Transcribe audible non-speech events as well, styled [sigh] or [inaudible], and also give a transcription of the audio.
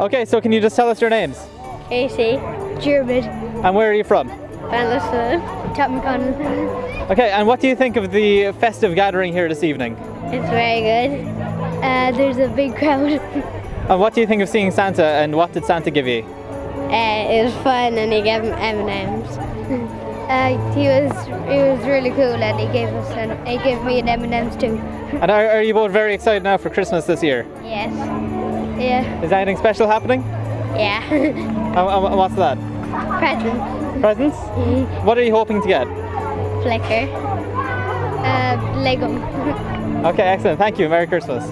Okay, so can you just tell us your names? AC. German. And where are you from? Bannister. Tottenham Okay, and what do you think of the festive gathering here this evening? It's very good. Uh, there's a big crowd. And what do you think of seeing Santa and what did Santa give you? Uh, it was fun and he gave him M&Ms. [laughs] uh, he was he was really cool and he gave us an, he gave me an M&Ms too. And are, are you both very excited now for Christmas this year? Yes. Yeah. Is anything special happening? Yeah. And, [laughs] and um, um, what's that? Present. Presents? Mm-hmm. What are you hoping to get? Flicker. Uh, Lego. [laughs] Okay, excellent. Thank you. Merry Christmas.